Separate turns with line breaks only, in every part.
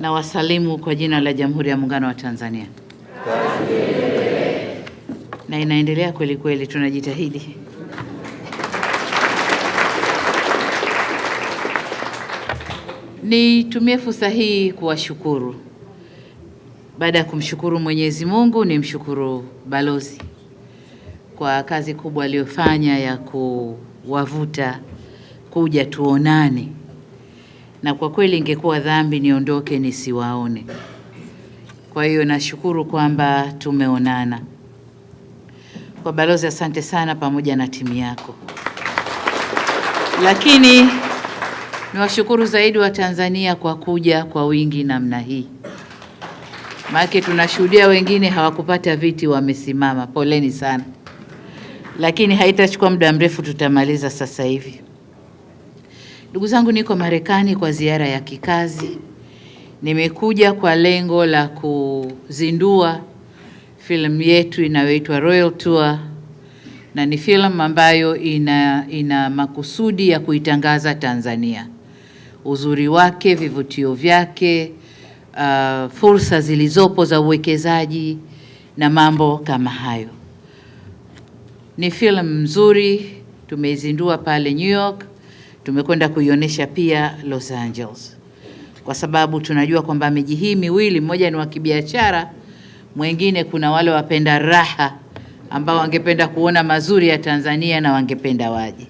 na wasalimu kwa jina la Jamhuri ya Muungano wa Tanzania. Na inaendelea kweli kweli, tunajitahidi. Nitumie fursa hii kuwashukuru. Baada ya kumshukuru Mwenyezi Mungu, nimshukuru balozi kwa kazi kubwa aliyofanya ya kuwavuta kuja tuonane, na kwa kweli ingekuwa dhambi niondoke nisiwaone. Kwa hiyo nashukuru kwamba tumeonana. Kwa balozi, asante sana, pamoja na timu yako. Lakini niwashukuru zaidi wa Tanzania kwa kuja kwa wingi namna hii, maana tunashuhudia wengine hawakupata viti, wamesimama. Poleni sana, lakini haitachukua muda mrefu, tutamaliza sasa hivi. Ndugu zangu, niko Marekani kwa ziara ya kikazi. Nimekuja kwa lengo la kuzindua filamu yetu inayoitwa Royal Tour, na ni filamu ambayo ina, ina makusudi ya kuitangaza Tanzania, uzuri wake, vivutio vyake, uh, fursa zilizopo za uwekezaji na mambo kama hayo. Ni filamu nzuri, tumeizindua pale New York, tumekwenda kuionyesha pia Los Angeles. Kwa sababu tunajua kwamba miji hii miwili, mmoja ni wa kibiashara, mwingine kuna wale wapenda raha ambao wangependa kuona mazuri ya Tanzania na wangependa waje,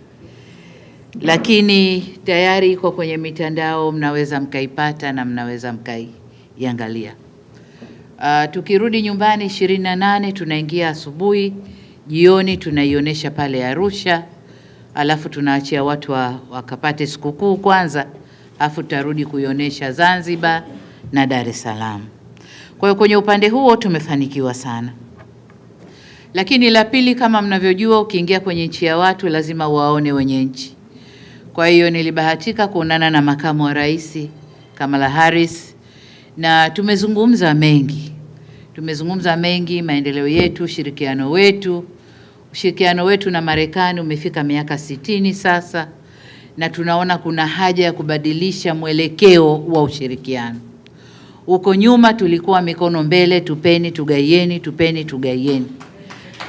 lakini tayari iko kwenye mitandao, mnaweza mkaipata na mnaweza mkaiangalia. Uh, tukirudi nyumbani ishirini na nane tunaingia asubuhi, jioni tunaionyesha pale Arusha, alafu tunaachia watu wa, wakapate sikukuu kwanza alafu tutarudi kuionyesha Zanzibar na Dar es Salaam. Kwa hiyo kwenye upande huo tumefanikiwa sana, lakini la pili, kama mnavyojua, ukiingia kwenye nchi ya watu lazima waone wenye nchi. Kwa hiyo nilibahatika kuonana na makamu wa rais Kamala Harris na tumezungumza mengi, tumezungumza mengi, maendeleo yetu, ushirikiano wetu. Ushirikiano wetu na Marekani umefika miaka sitini sasa na tunaona kuna haja ya kubadilisha mwelekeo wa ushirikiano. Huko nyuma tulikuwa mikono mbele, tupeni tugaieni, tupeni tugaieni,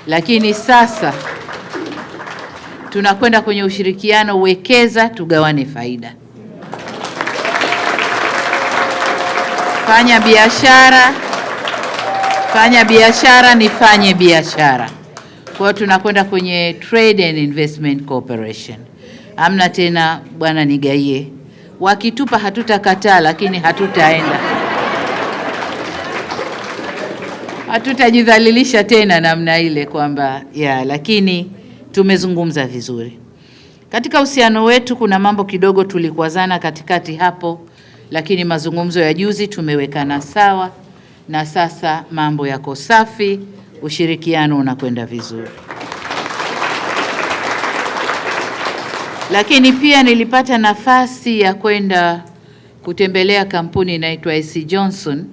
lakini sasa tunakwenda kwenye ushirikiano, wekeza tugawane faida, fanya biashara, fanya biashara, nifanye biashara. Kwa hiyo tunakwenda kwenye Trade and Investment Cooperation. Amna tena bwana nigaie, wakitupa hatutakataa, lakini hatutaenda, hatutajidhalilisha tena namna ile kwamba ya, lakini tumezungumza vizuri katika uhusiano wetu. Kuna mambo kidogo tulikwazana katikati hapo, lakini mazungumzo ya juzi tumewekana sawa, na sasa mambo yako safi, ushirikiano unakwenda vizuri. Lakini pia nilipata nafasi ya kwenda kutembelea kampuni inaitwa AC Johnson.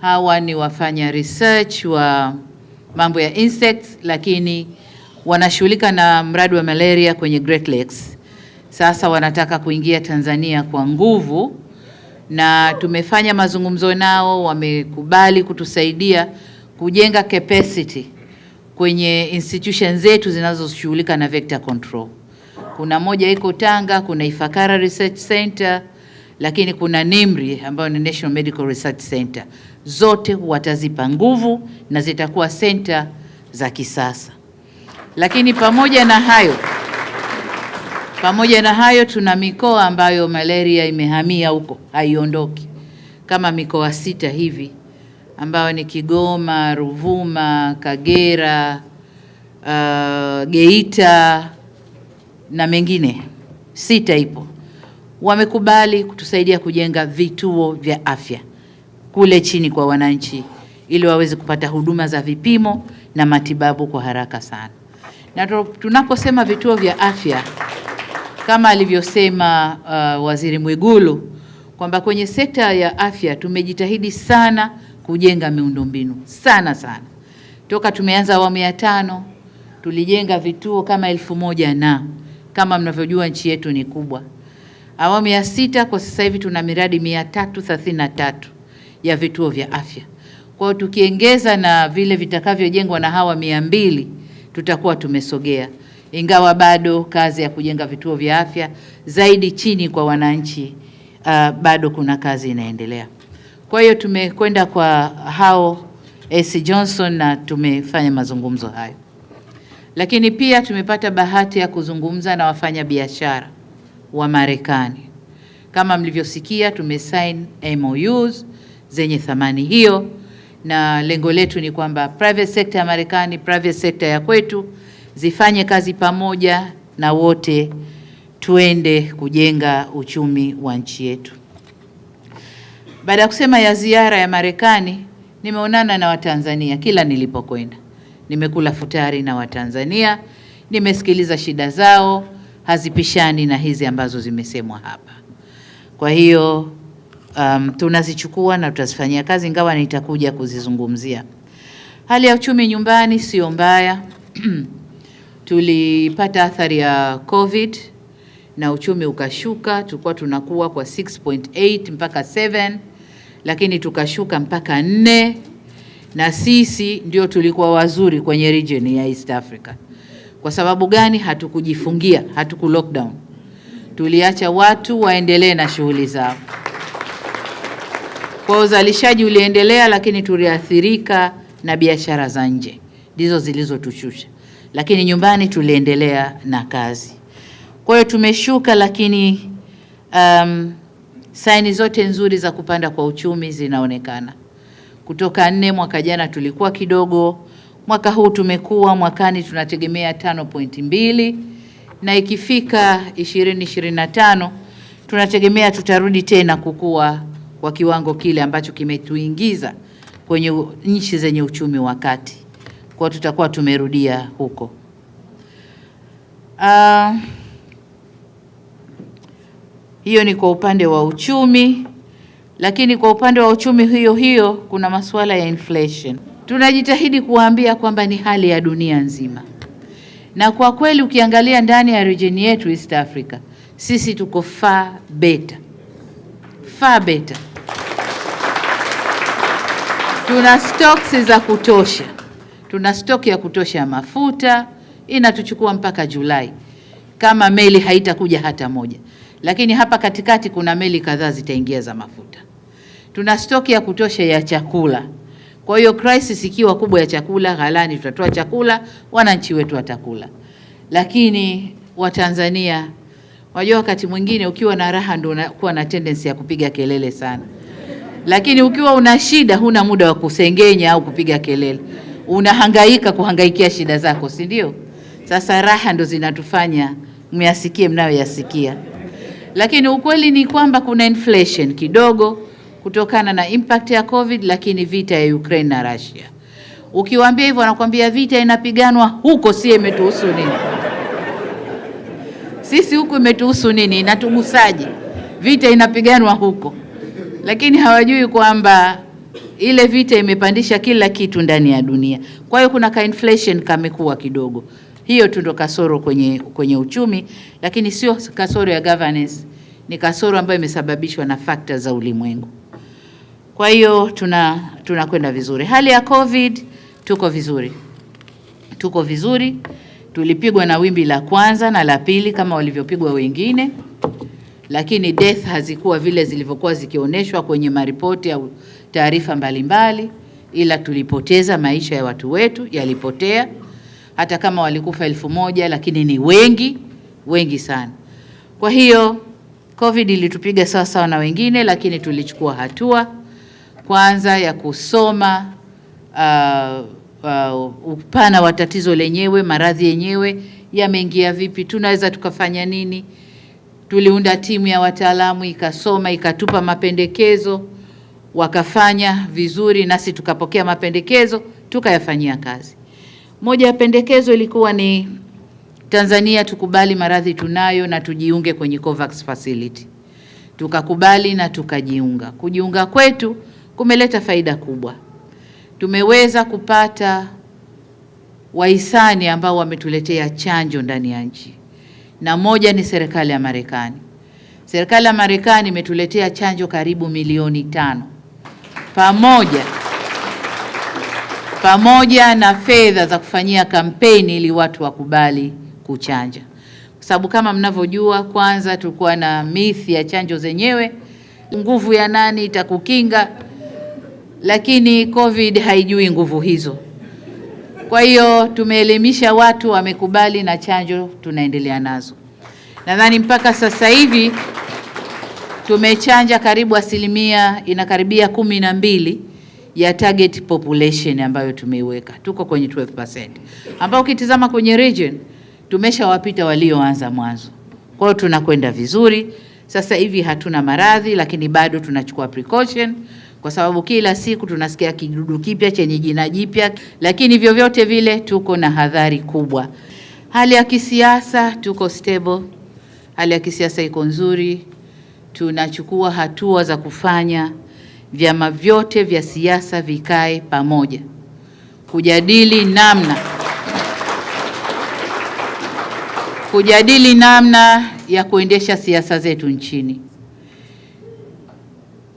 Hawa ni wafanya research wa mambo ya insects, lakini wanashughulika na mradi wa malaria kwenye Great Lakes. Sasa wanataka kuingia Tanzania kwa nguvu, na tumefanya mazungumzo nao, wamekubali kutusaidia kujenga capacity kwenye institution zetu zinazoshughulika na vector control. Kuna moja iko Tanga, kuna Ifakara Research Center, lakini kuna NIMRI ambayo ni National Medical Research Center. Zote watazipa nguvu na zitakuwa center za kisasa. Lakini pamoja na hayo, pamoja na hayo tuna mikoa ambayo malaria imehamia huko, haiondoki, kama mikoa sita hivi ambayo ni Kigoma, Ruvuma, Kagera, uh, Geita na mengine sita ipo, wamekubali kutusaidia kujenga vituo vya afya kule chini kwa wananchi, ili waweze kupata huduma za vipimo na matibabu kwa haraka sana. Na tunaposema vituo vya afya kama alivyosema uh, Waziri Mwigulu kwamba kwenye sekta ya afya tumejitahidi sana kujenga miundombinu sana sana. Toka tumeanza awamu ya tano tulijenga vituo kama elfu moja na kama mnavyojua nchi yetu ni kubwa. Awamu ya sita kwa sasa hivi tuna miradi mia tatu thelathini na tatu ya vituo vya afya. Kwa hiyo tukiongeza na vile vitakavyojengwa na hawa mia mbili tutakuwa tumesogea, ingawa bado kazi ya kujenga vituo vya afya zaidi chini kwa wananchi uh, bado kuna kazi inaendelea. Kwa hiyo tumekwenda kwa hao AC Johnson na tumefanya mazungumzo hayo, lakini pia tumepata bahati ya kuzungumza na wafanyabiashara wa Marekani. Kama mlivyosikia, tumesign MOUs zenye thamani hiyo, na lengo letu ni kwamba private sector ya Marekani, private sector ya kwetu zifanye kazi pamoja na wote tuende kujenga uchumi wa nchi yetu. Baada ya kusema ya ziara ya Marekani, nimeonana na Watanzania kila nilipokwenda. Nimekula futari na Watanzania, nimesikiliza shida zao, hazipishani na hizi ambazo zimesemwa hapa. Kwa hiyo um, tunazichukua na tutazifanyia kazi, ingawa nitakuja kuzizungumzia. Hali ya uchumi nyumbani sio mbaya tulipata athari ya COVID na uchumi ukashuka. Tulikuwa tunakuwa kwa 6.8 mpaka 7, lakini tukashuka mpaka nne, na sisi ndio tulikuwa wazuri kwenye region ya East Africa. Kwa sababu gani? Hatukujifungia, hatuku lockdown, tuliacha watu waendelee na shughuli zao. Kwa uzalishaji uliendelea, lakini tuliathirika na biashara za nje, ndizo zilizotushusha, lakini nyumbani tuliendelea na kazi. Kwa hiyo tumeshuka, lakini um, saini zote nzuri za kupanda kwa uchumi zinaonekana. Kutoka nne mwaka jana tulikuwa kidogo, mwaka huu tumekuwa, mwakani tunategemea tano pointi mbili na ikifika ishirini ishirini na tano tunategemea tutarudi tena kukua kwa kiwango kile ambacho kimetuingiza kwenye nchi zenye uchumi wa kati. Kwa tutakuwa tumerudia huko. Uh, hiyo ni kwa upande wa uchumi, lakini kwa upande wa uchumi hiyo hiyo kuna masuala ya inflation. Tunajitahidi kuwaambia kwamba ni hali ya dunia nzima, na kwa kweli ukiangalia ndani ya region yetu East Africa, sisi tuko far better, far better. Tuna stocks za kutosha, tuna stock ya kutosha ya mafuta, inatuchukua mpaka Julai kama meli haitakuja hata moja, lakini hapa katikati kuna meli kadhaa zitaingia za mafuta. Tuna stoki ya kutosha ya chakula. Kwa hiyo crisis ikiwa kubwa ya chakula ghalani, tutatoa chakula, wananchi wetu watakula. Lakini Watanzania, wajua, wakati mwingine ukiwa na raha ndio unakuwa na tendency ya kupiga kelele sana, lakini ukiwa una shida huna muda wa kusengenya au kupiga kelele, unahangaika kuhangaikia shida zako, si ndio? Sasa raha ndo zinatufanya myasikie mnayoyasikia, lakini ukweli ni kwamba kuna inflation kidogo kutokana na impact ya COVID, lakini vita ya Ukraine na Russia. Ukiwaambia hivyo wanakuambia vita inapiganwa huko, si imetuhusu nini? Sisi huku imetuhusu nini? Inatugusaje? Vita inapiganwa huko, lakini hawajui kwamba ile vita imepandisha kila kitu ndani ya dunia. Kwa hiyo kuna ka inflation kamekuwa kidogo, hiyo tu ndo kasoro kwenye, kwenye uchumi, lakini sio kasoro ya governance, ni kasoro ambayo imesababishwa na fakta za ulimwengu. Kwa hiyo tuna tunakwenda vizuri. Hali ya COVID tuko vizuri, tuko vizuri. Tulipigwa na wimbi la kwanza na la pili kama walivyopigwa wengine, lakini death hazikuwa vile zilivyokuwa zikionyeshwa kwenye maripoti au taarifa mbalimbali, ila tulipoteza maisha ya watu wetu, yalipotea. Hata kama walikufa elfu moja lakini ni wengi wengi sana. Kwa hiyo COVID ilitupiga sawa sawa na wengine, lakini tulichukua hatua kwanza ya kusoma uh, uh, upana wa tatizo lenyewe, maradhi yenyewe yameingia vipi, tunaweza tukafanya nini. Tuliunda timu ya wataalamu ikasoma, ikatupa mapendekezo, wakafanya vizuri, nasi tukapokea mapendekezo tukayafanyia kazi. Moja ya pendekezo ilikuwa ni Tanzania tukubali maradhi tunayo na tujiunge kwenye COVAX facility. Tukakubali na tukajiunga. Kujiunga kwetu kumeleta faida kubwa. Tumeweza kupata wahisani ambao wametuletea chanjo ndani ya nchi, na moja ni serikali ya Marekani. Serikali ya Marekani imetuletea chanjo karibu milioni tano pamoja pamoja na fedha za kufanyia kampeni ili watu wakubali kuchanja, kwa sababu kama mnavyojua, kwanza tulikuwa na mithi ya chanjo zenyewe, nguvu ya nani itakukinga, lakini COVID haijui nguvu hizo. Kwa hiyo tumeelimisha watu, wamekubali na chanjo tunaendelea nazo. Nadhani mpaka sasa hivi tumechanja karibu asilimia inakaribia kumi na mbili ya target population ambayo tumeiweka, tuko kwenye 12%, ambao ukitizama kwenye region tumeshawapita walioanza mwanzo. Kwa hiyo tunakwenda vizuri. Sasa hivi hatuna maradhi, lakini bado tunachukua precaution kwa sababu kila siku tunasikia kidudu kipya chenye jina jipya, lakini vyovyote vile tuko na hadhari kubwa. Hali ya kisiasa tuko stable, hali ya kisiasa iko nzuri, tunachukua hatua za kufanya vyama vyote vya siasa vikae pamoja kujadili namna kujadili namna ya kuendesha siasa zetu nchini.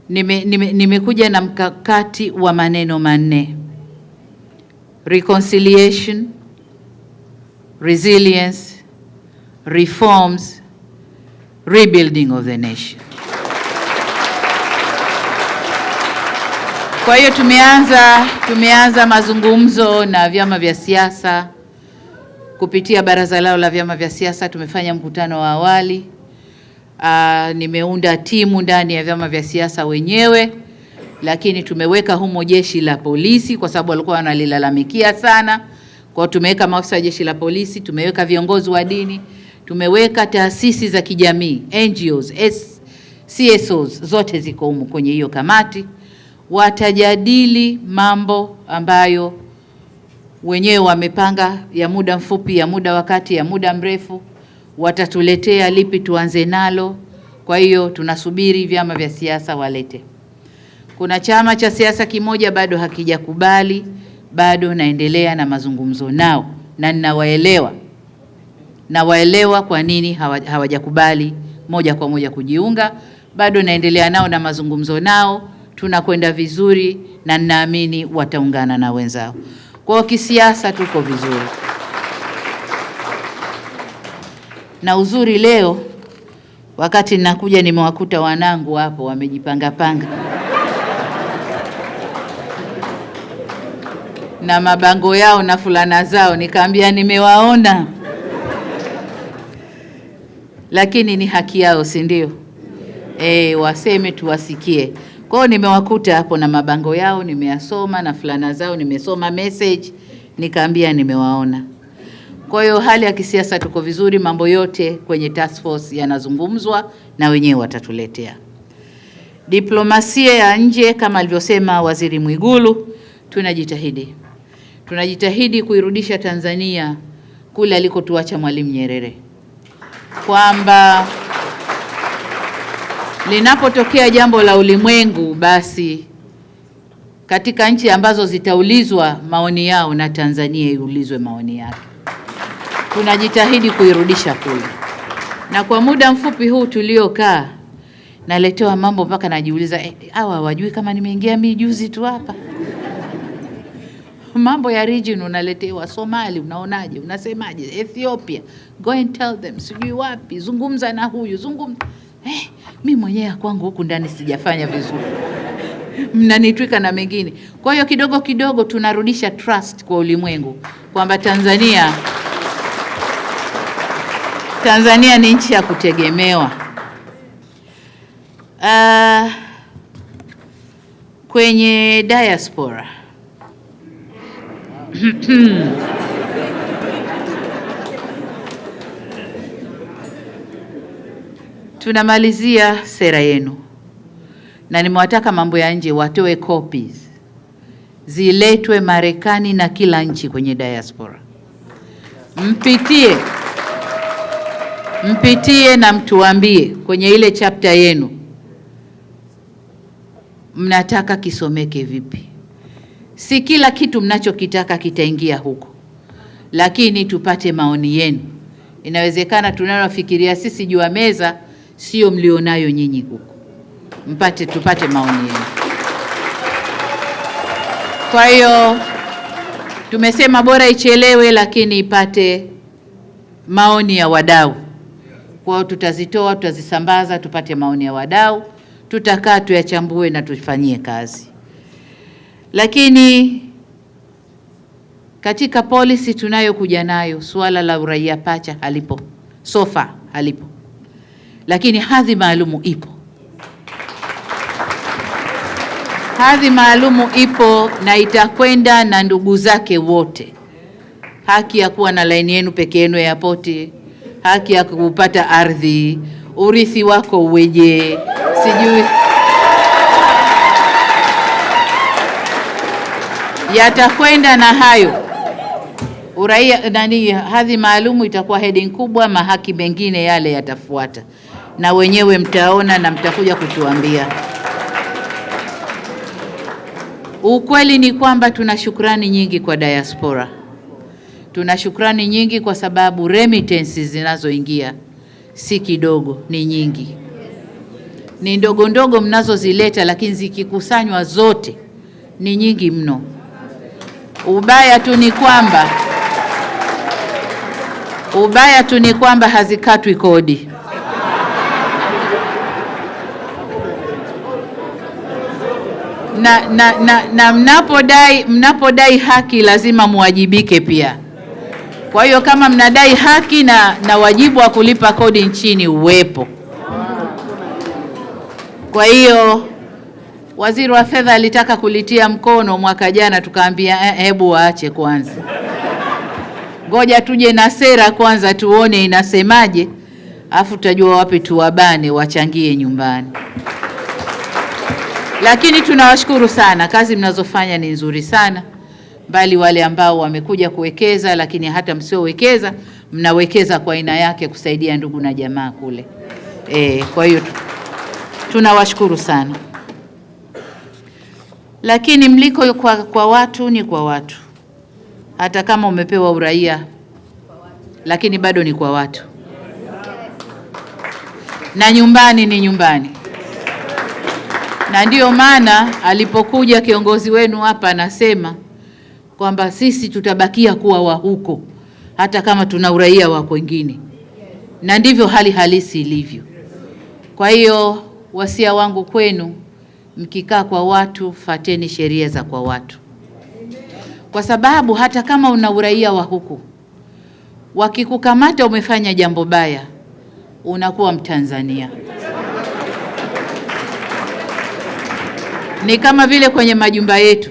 Nimekuja Nime, nime, na mkakati wa maneno manne: reconciliation, resilience, reforms, rebuilding of the nation. Kwa hiyo tumeanza tumeanza mazungumzo na vyama vya siasa kupitia baraza lao la vyama vya siasa. Tumefanya mkutano wa awali. Aa, nimeunda timu ndani ya vyama vya siasa wenyewe, lakini tumeweka humo jeshi la polisi kwa sababu walikuwa wanalilalamikia sana. Kwa tumeweka maafisa wa jeshi la polisi, tumeweka viongozi wa dini, tumeweka taasisi za kijamii NGOs, CSOs zote ziko humo kwenye hiyo kamati watajadili mambo ambayo wenyewe wamepanga ya muda mfupi, ya muda wakati, ya muda mrefu. Watatuletea lipi tuanze nalo. Kwa hiyo tunasubiri vyama vya siasa walete. Kuna chama cha siasa kimoja bado hakijakubali, bado naendelea na mazungumzo nao na ninawaelewa, nawaelewa kwa nini hawajakubali moja kwa moja kujiunga. Bado naendelea nao na mazungumzo nao tunakwenda vizuri na ninaamini wataungana na wenzao. Kwa kisiasa tuko vizuri, na uzuri leo wakati ninakuja nimewakuta wanangu hapo wamejipanga panga na mabango yao na fulana zao, nikaambia nimewaona, lakini ni haki yao, si ndio? E, waseme tuwasikie. Kwa hiyo nimewakuta hapo na mabango yao nimeyasoma na fulana zao nimesoma message, nikaambia nimewaona. Kwa hiyo hali ya kisiasa tuko vizuri, mambo yote kwenye task force yanazungumzwa na wenyewe watatuletea. Diplomasia ya nje kama alivyosema Waziri Mwigulu, tunajitahidi tunajitahidi kuirudisha Tanzania kule alikotuacha Mwalimu Nyerere, kwamba linapotokea jambo la ulimwengu, basi katika nchi ambazo zitaulizwa maoni yao na Tanzania iulizwe maoni yake. Tunajitahidi kuirudisha kule, na kwa muda mfupi huu tuliokaa, naletewa mambo mpaka najiuliza hawa eh, wajui kama nimeingia mimi juzi tu hapa mambo ya region unaletewa Somali, unaonaje? Unasemaje? Ethiopia, go and tell them, sijui wapi, zungumza na huyu zungumza. Eh, mi mwenyewe kwangu huku ndani sijafanya vizuri, mnanitwika na mengine. Kwa hiyo kidogo kidogo tunarudisha trust kwa ulimwengu kwamba Tanzania Tanzania ni nchi ya kutegemewa. Uh, kwenye diaspora tunamalizia sera yenu, na nimewataka mambo ya nje watoe copies ziletwe Marekani na kila nchi kwenye diaspora, mpitie mpitie na mtuambie kwenye ile chapta yenu mnataka kisomeke vipi. Si kila kitu mnachokitaka kitaingia huko, lakini tupate maoni yenu. Inawezekana tunalofikiria sisi juu ya meza sio mlionayo nyinyi huko, mpate tupate maoni yenu. Kwa hiyo tumesema bora ichelewe, lakini ipate maoni ya wadau. Kwa hiyo tutazitoa, tutazisambaza, tupate maoni ya wadau, tutakaa tuyachambue na tufanyie kazi. Lakini katika policy tunayokuja nayo, suala la uraia pacha halipo, sofa halipo, lakini hadhi maalumu ipo. Hadhi maalumu ipo na itakwenda na ndugu zake wote. Haki ya kuwa na laini yenu peke yenu yapoti, haki ya kupata ardhi, urithi wako uweje, sijui yatakwenda na hayo. Uraia nani, hadhi maalumu itakuwa heading kubwa, mahaki mengine yale yatafuata, na wenyewe mtaona na mtakuja kutuambia. Ukweli ni kwamba tuna shukrani nyingi kwa diaspora. Tuna shukrani nyingi kwa sababu remittances zinazoingia si kidogo, ni nyingi. Ni ndogo ndogo mnazozileta, lakini zikikusanywa zote ni nyingi mno. Ubaya tu ni kwamba ubaya tu ni kwamba hazikatwi kodi. Na, na, na, na mnapodai mnapodai haki lazima muwajibike pia. Kwa hiyo kama mnadai haki na, na wajibu wa kulipa kodi nchini uwepo. Kwa hiyo Waziri wa Fedha alitaka kulitia mkono mwaka jana, tukaambia hebu waache kwanza, ngoja tuje na sera kwanza tuone inasemaje, afu tutajua wapi tuwabane wachangie nyumbani. Lakini tunawashukuru sana, kazi mnazofanya ni nzuri sana, bali wale ambao wamekuja kuwekeza, lakini hata msiowekeza mnawekeza kwa aina yake kusaidia ndugu na jamaa kule. E, kwa hiyo tunawashukuru sana lakini mliko kwa, kwa watu ni kwa watu. Hata kama umepewa uraia, lakini bado ni kwa watu, na nyumbani ni nyumbani. Na ndiyo maana alipokuja kiongozi wenu hapa anasema kwamba sisi tutabakia kuwa wa huko hata kama tuna uraia wa kwengine, na ndivyo hali halisi ilivyo. Kwa hiyo wasia wangu kwenu mkikaa kwa watu, fateni sheria za kwa watu, kwa sababu hata kama una uraia wa huku, wakikukamata umefanya jambo baya, unakuwa Mtanzania. Ni kama vile kwenye majumba yetu,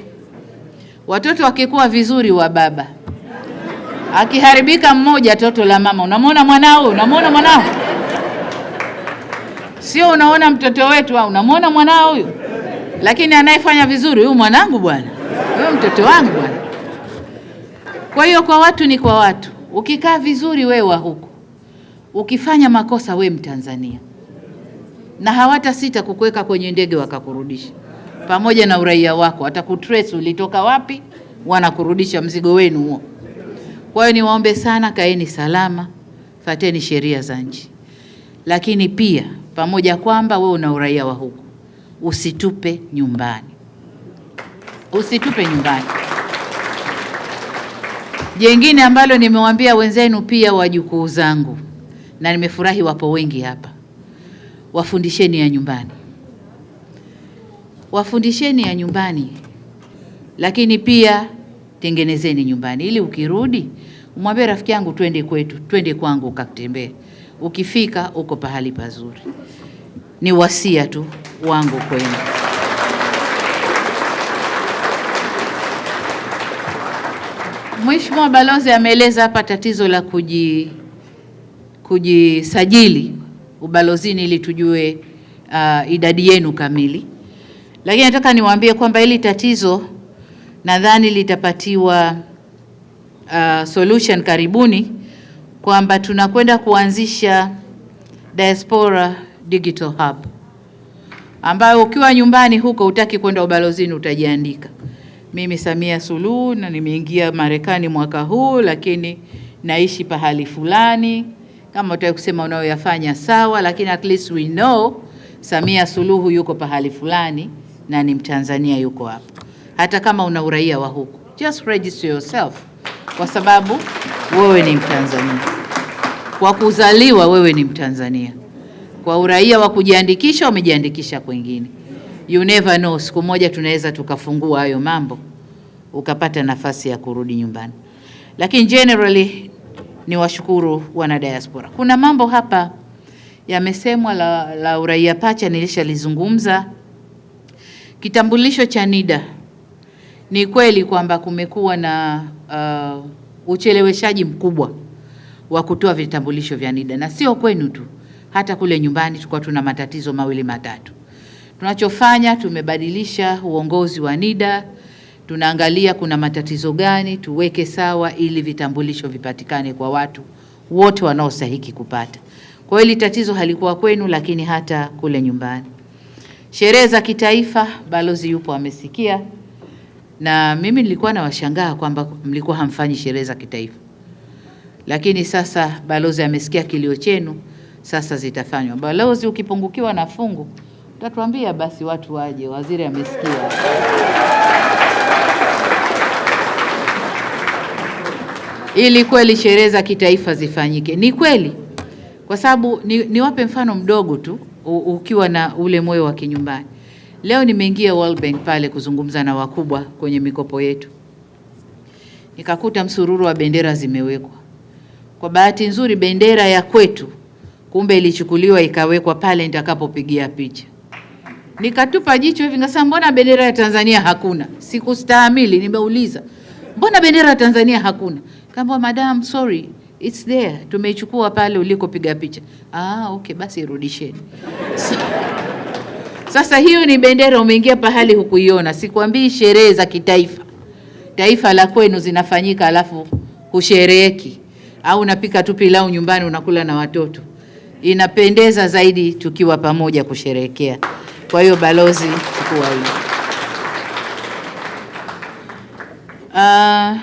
watoto wakikuwa vizuri wa baba, akiharibika mmoja, toto la mama. Unamwona mwanao, unamwona mwanao, sio unaona mtoto wetu au unamwona mwanao huyu? Lakini anayefanya vizuri huyu mwanangu bwana, huyu mtoto wangu bwana. Kwa hiyo kwa watu ni kwa watu. Ukikaa vizuri we wa huku, ukifanya makosa we Mtanzania, na hawata sita kukuweka kwenye ndege wakakurudisha pamoja na uraia wako, watakutrace ulitoka wapi, wanakurudisha mzigo wenu huo. Kwa hiyo niwaombe sana, kaeni salama, fateni sheria za nchi, lakini pia pamoja kwamba we una uraia wa huku usitupe nyumbani, usitupe nyumbani. Jengine ambalo nimewaambia wenzenu pia, wajukuu zangu, na nimefurahi wapo wengi hapa, wafundisheni ya nyumbani, wafundisheni ya nyumbani, lakini pia tengenezeni nyumbani, ili ukirudi umwambie rafiki yangu, twende kwetu, twende kwangu ukatembee. Ukifika uko pahali pazuri. Ni wasia tu wangu kwenu. Mheshimiwa Balozi ameeleza hapa tatizo la kuji kujisajili ubalozini ili tujue uh, idadi yenu kamili, lakini nataka niwaambie kwamba hili tatizo nadhani litapatiwa uh, solution karibuni, kwamba tunakwenda kuanzisha Diaspora Digital Hub ambayo ukiwa nyumbani huko utaki kwenda ubalozini utajiandika, mimi Samia Suluhu na nimeingia Marekani mwaka huu, lakini naishi pahali fulani, Kama utaki kusema unayoyafanya sawa, lakini at least we know Samia Suluhu yuko pahali fulani na ni Mtanzania yuko hapo, hata kama una uraia wa huku, just register yourself, kwa sababu wewe ni Mtanzania. Kwa kuzaliwa wewe ni Mtanzania, kwa uraia wa kujiandikisha umejiandikisha kwingine. You never know, siku moja tunaweza tukafungua hayo mambo ukapata nafasi ya kurudi nyumbani. Lakini generally ni washukuru wana diaspora. Kuna mambo hapa yamesemwa la, la uraia pacha, nilishalizungumza. Kitambulisho cha NIDA, ni kweli kwamba kumekuwa na uh, ucheleweshaji mkubwa wa kutoa vitambulisho vya NIDA na sio kwenu tu, hata kule nyumbani tulikuwa tuna matatizo mawili matatu. Tunachofanya, tumebadilisha uongozi wa NIDA, tunaangalia kuna matatizo gani, tuweke sawa ili vitambulisho vipatikane kwa watu wote wanaostahiki kupata. Kwa hiyo hili tatizo halikuwa kwenu, lakini hata kule nyumbani. Sherehe za kitaifa, balozi yupo amesikia, na mimi nilikuwa nawashangaa kwamba mlikuwa hamfanyi sherehe za kitaifa, lakini sasa balozi amesikia kilio chenu, sasa zitafanywa. Balozi, ukipungukiwa na fungu utatuambia basi watu waje, waziri amesikia. ili kweli sherehe za kitaifa zifanyike. Ni kweli, kwa sababu ni, niwape mfano mdogo tu ukiwa na ule moyo wa kinyumbani. Leo nimeingia World Bank pale kuzungumza na wakubwa kwenye mikopo yetu, nikakuta msururu wa bendera zimewekwa. Kwa bahati nzuri bendera ya kwetu kumbe ilichukuliwa ikawekwa pale nitakapopigia picha. Nikatupa jicho hivi ngasema, mbona bendera ya Tanzania hakuna? Sikustahimili, nimeuliza mbona bendera ya Tanzania hakuna? Kamba madam, sorry it's there, tumeichukua pale ulikopiga picha. Ah, okay, basi irudisheni. So, sasa hiyo ni bendera, umeingia pahali hukuiona. Sikwambii sherehe za kitaifa, taifa la kwenu zinafanyika alafu hushereheki au unapika tu pilau nyumbani unakula na watoto. Inapendeza zaidi tukiwa pamoja kusherehekea. Kwa hiyo balozi, chukua hiyo. Ah,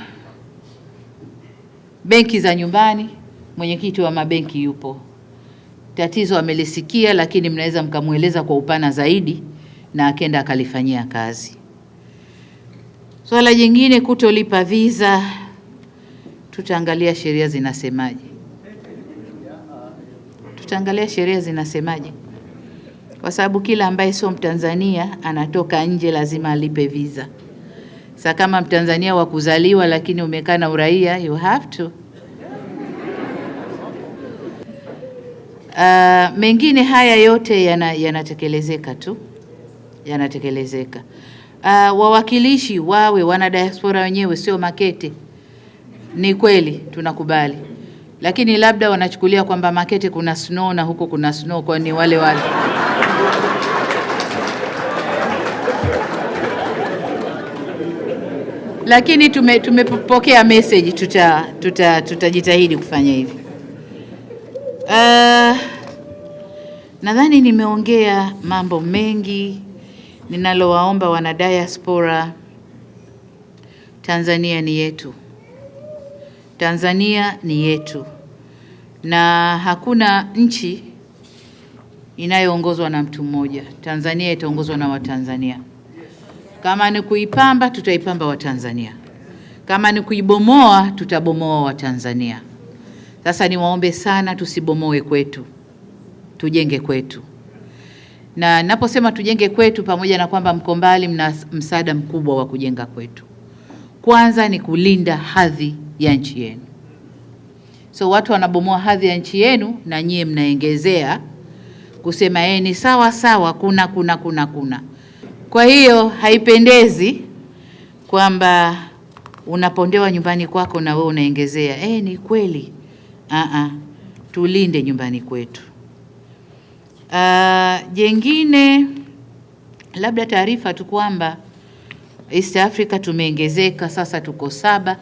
benki za nyumbani, mwenyekiti wa mabenki yupo. Tatizo amelisikia, lakini mnaweza mkamweleza kwa upana zaidi na akenda akalifanyia kazi. Swala jingine, kutolipa visa, tutaangalia sheria zinasemaje, tutaangalia sheria zinasemaje, kwa sababu kila ambaye sio Mtanzania anatoka nje lazima alipe visa. Sasa kama Mtanzania wa kuzaliwa lakini umekaa na uraia, you have to. Uh, mengine haya yote yana- yanatekelezeka tu, yanatekelezeka. Uh, wawakilishi wawe wana diaspora wenyewe, sio Makete. Ni kweli tunakubali, lakini labda wanachukulia kwamba Makete kuna snow na huko kuna snow, kwa ni wale wale lakini tume tumepokea message, tuta tuta tutajitahidi kufanya hivi. Uh, nadhani nimeongea mambo mengi. Ninalowaomba wana diaspora, Tanzania ni yetu, Tanzania ni yetu, na hakuna nchi inayoongozwa na mtu mmoja. Tanzania itaongozwa na Watanzania. Kama ni kuipamba tutaipamba Watanzania, kama ni kuibomoa tutabomoa Watanzania. Sasa niwaombe sana, tusibomoe kwetu, tujenge kwetu. Na naposema tujenge kwetu, pamoja na kwamba mko mbali, mna msaada mkubwa wa kujenga kwetu. Kwanza ni kulinda hadhi ya nchi yenu. So watu wanabomoa hadhi ya nchi yenu, na nyie mnaongezea kusema eh, ni sawa sawa, kuna kuna kuna kuna kwa hiyo haipendezi kwamba unapondewa nyumbani kwako na wewe unaongezea. Eh, ni kweli. Aa, tulinde nyumbani kwetu. Uh, jengine labda taarifa tu kwamba East Africa tumeongezeka sasa, tuko saba.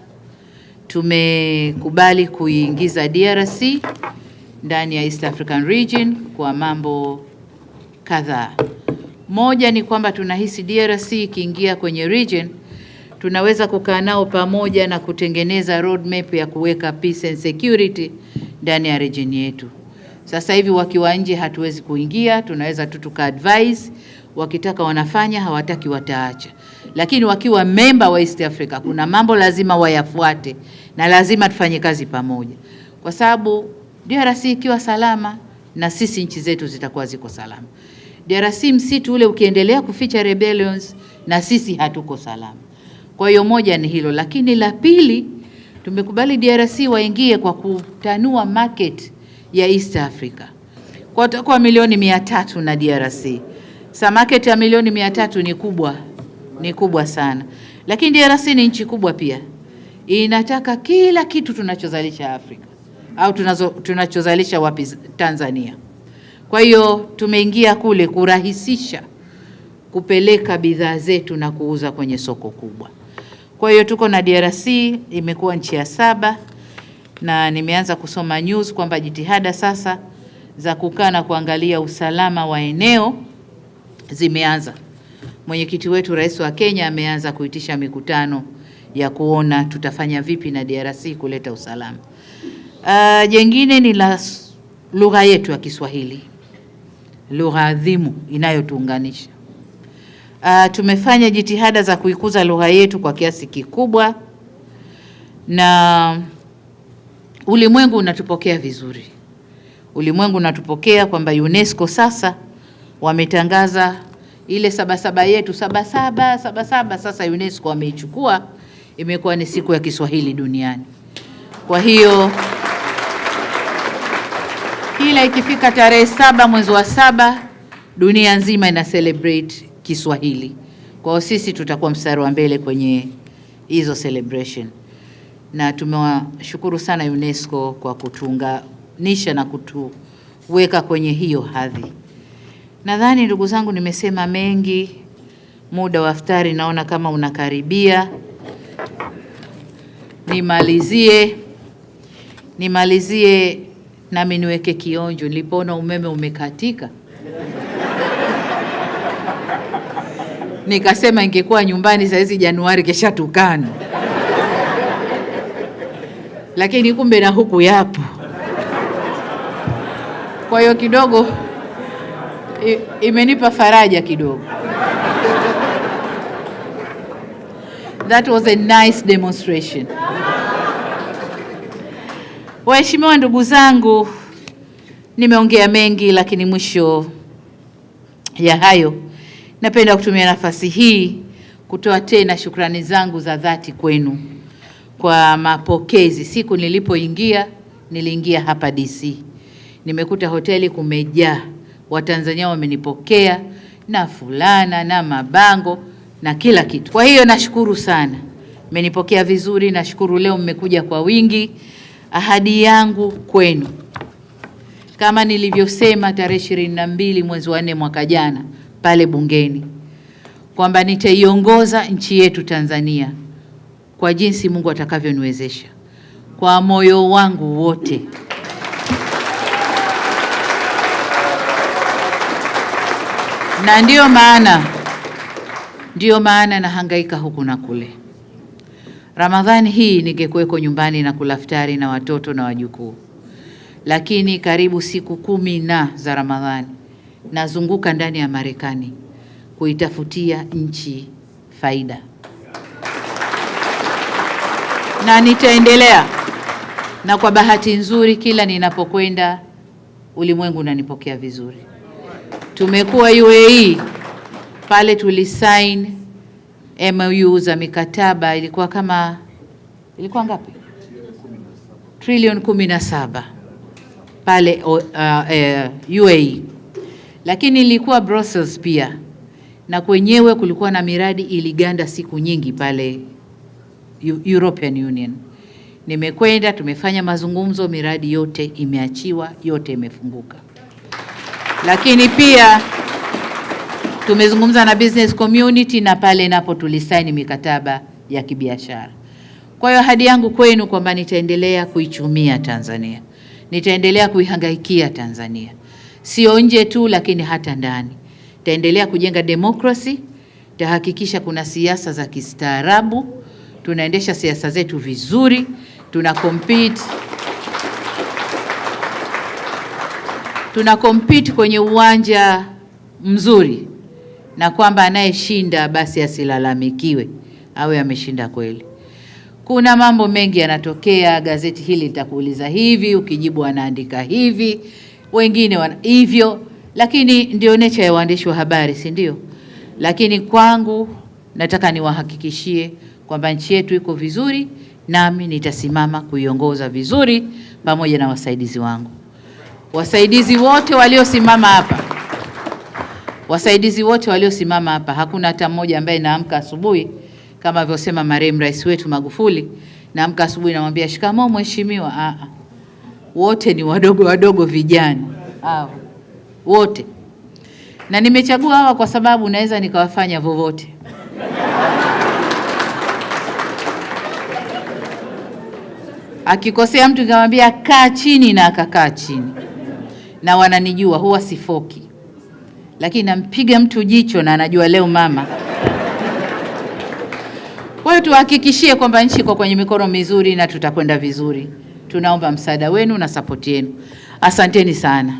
Tumekubali kuingiza DRC ndani ya East African Region kwa mambo kadhaa. Moja ni kwamba tunahisi DRC ikiingia kwenye region tunaweza kukaa nao pamoja na kutengeneza roadmap ya kuweka peace and security ndani ya region yetu. Sasa hivi wakiwa nje hatuwezi kuingia, tunaweza tu tuka advise, wakitaka wanafanya, hawataki wataacha. Lakini wakiwa memba wa East Africa, kuna mambo lazima wayafuate na lazima tufanye kazi pamoja, kwa sababu DRC ikiwa salama na sisi nchi zetu zitakuwa ziko salama. DRC msitu ule ukiendelea kuficha rebellions na sisi hatuko salama. Kwa hiyo moja ni hilo, lakini la pili tumekubali DRC waingie kwa kutanua market ya East Africa. Kwa watakuwa milioni mia tatu na DRC. Sa market ya milioni mia tatu ni kubwa, ni kubwa sana, lakini DRC ni nchi kubwa pia, inataka kila kitu tunachozalisha Afrika au tunazo, tunachozalisha wapi? Tanzania. Kwa hiyo tumeingia kule kurahisisha kupeleka bidhaa zetu na kuuza kwenye soko kubwa. Kwa hiyo tuko na DRC, imekuwa nchi ya saba na nimeanza kusoma news kwamba jitihada sasa za kukaa na kuangalia usalama wa eneo zimeanza. Mwenyekiti wetu Rais wa Kenya ameanza kuitisha mikutano ya kuona tutafanya vipi na DRC kuleta usalama. Uh, jengine ni la lugha yetu ya Kiswahili, lugha adhimu inayotuunganisha. Uh, tumefanya jitihada za kuikuza lugha yetu kwa kiasi kikubwa na ulimwengu unatupokea vizuri. Ulimwengu unatupokea kwamba UNESCO sasa wametangaza ile sabasaba yetu sabasaba sabasaba, sasa UNESCO wameichukua, imekuwa ni siku ya Kiswahili duniani. Kwa hiyo kila ikifika tarehe saba mwezi wa saba dunia nzima ina celebrate Kiswahili. Kwa hiyo sisi tutakuwa mstari wa mbele kwenye hizo celebration, na tumewashukuru sana UNESCO kwa kutuunganisha na kutuweka kwenye hiyo hadhi. Nadhani ndugu zangu, nimesema mengi, muda wa iftari naona kama unakaribia. Nimalizie nimalizie nami niweke kionjo. Nilipoona umeme umekatika nikasema ingekuwa nyumbani saa hizi Januari kesha tukana, lakini kumbe na huku yapo. Kwa hiyo kidogo imenipa faraja kidogo. That was a nice demonstration. Waheshimiwa ndugu zangu, nimeongea mengi, lakini mwisho ya hayo napenda kutumia nafasi hii kutoa tena shukrani zangu za dhati kwenu kwa mapokezi. Siku nilipoingia, niliingia hapa DC, nimekuta hoteli kumejaa, Watanzania wamenipokea na fulana na mabango na kila kitu. Kwa hiyo nashukuru sana, mmenipokea vizuri. Nashukuru leo mmekuja kwa wingi. Ahadi yangu kwenu kama nilivyosema tarehe ishirini na mbili mwezi wa nne mwaka jana pale bungeni kwamba nitaiongoza nchi yetu Tanzania kwa jinsi Mungu atakavyoniwezesha kwa moyo wangu wote. Na ndiyo maana ndiyo maana nahangaika huku na kule. Ramadhani hii ningekuweko nyumbani na kula iftari na watoto na wajukuu, lakini karibu siku kumi na za Ramadhani nazunguka ndani ya Marekani kuitafutia nchi faida, na nitaendelea. Na kwa bahati nzuri, kila ninapokwenda ulimwengu unanipokea vizuri. Tumekuwa UAE pale, tulisign MOU za mikataba, ilikuwa kama ilikuwa ngapi? Trilioni kumi na saba pale uh, uh, UAE lakini ilikuwa Brussels pia, na kwenyewe kulikuwa na miradi iliganda siku nyingi pale European Union. Nimekwenda, tumefanya mazungumzo, miradi yote imeachiwa, yote imefunguka. Lakini pia tumezungumza na business community na pale napo tulisaini mikataba ya kibiashara. Kwa hiyo ahadi yangu kwenu kwamba nitaendelea kuichumia Tanzania, nitaendelea kuihangaikia Tanzania. Sio nje tu, lakini hata ndani. Taendelea kujenga demokrasi, tahakikisha kuna siasa za kistaarabu, tunaendesha siasa zetu vizuri, tuna compete. Tuna compete kwenye uwanja mzuri na kwamba anayeshinda basi asilalamikiwe, awe ameshinda kweli. Kuna mambo mengi yanatokea, gazeti hili litakuuliza hivi, ukijibu wanaandika hivi, wengine wana hivyo, lakini ndio necha ya waandishi wa habari, si ndio? Lakini kwangu nataka niwahakikishie kwamba nchi yetu iko vizuri, nami nitasimama kuiongoza vizuri pamoja na wasaidizi wangu. Wasaidizi wote waliosimama hapa, wasaidizi wote waliosimama hapa, hakuna hata mmoja ambaye naamka asubuhi kama alivyosema marehemu rais wetu Magufuli, naamka asubuhi namwambia shikamoo mheshimiwa. Ah, ah. wote ni wadogo wadogo, vijana hao wote, na nimechagua hawa kwa sababu naweza nikawafanya vovote. Akikosea mtu nikamwambia kaa chini, na akakaa chini, na wananijua, huwa sifoki, lakini nampiga mtu jicho na anajua leo mama kwa hiyo tuhakikishie kwamba nchi iko kwenye mikono mizuri na tutakwenda vizuri. Tunaomba msaada wenu na sapoti yenu. Asanteni sana.